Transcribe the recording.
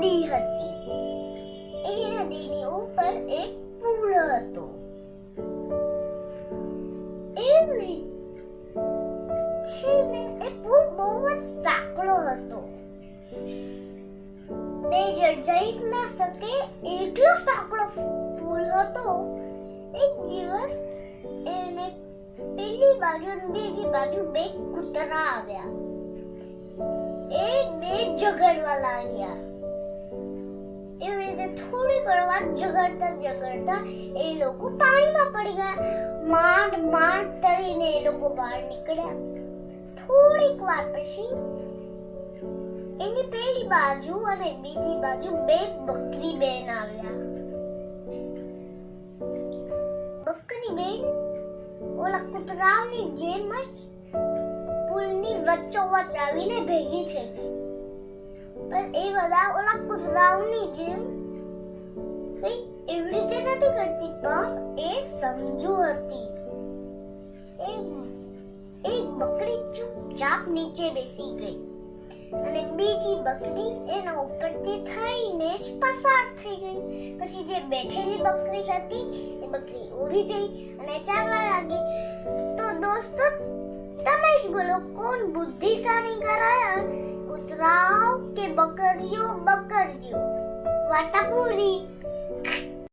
નદી હતી. એ નદીની ઉપર એક પુલ હતો. એવી છે એ પુલ બહુ જ સાંકડો હતો. બે જણ જઈ ન શકે એટલો સાંકડો પુલ હતો. એક દિવસ એને પેલી બાજુ બીજી બાજુ બે કૂતરા આવ્યા. એ બે ઝઘડવા લાગ્યા. વાર ઝઘડતા ઝઘડતા એ લોકો પાણીમાં પડી ગયા. માંડ માંડ તરીને એ લોકો બહાર નીકળ્યા. થોડીક વાર પછી એની પેલી બાજુ અને બીજી બાજુ બે બકરી બેન આવ્યા. બકરી બેન, ઓલા કૂતરાઓની જેમ જ પુલની વચ્ચોવચ આવીને ભેગી થઈ ગઈ. પણ એ બધા ઓલા કૂતરાઓની જેમ કરતી પણ એ સમજુ હતી. એક એક બકરી ચૂપચાપ નીચે બેસી ગઈ અને બીજી બકરી એના ઉપરથી થઈને જ પસાર થઈ ગઈ. પછી જે બેઠેલી બકરી હતી, એ બકરી ઊભી થઈ અને ચાલવા લાગી. તો દોસ્તો, તમે જ બોલો, કોણ બુદ્ધિશાળી કરાયા કૂતરાઓ કે બકરીઓ? બકરીઓ. વાર્તા પૂરી.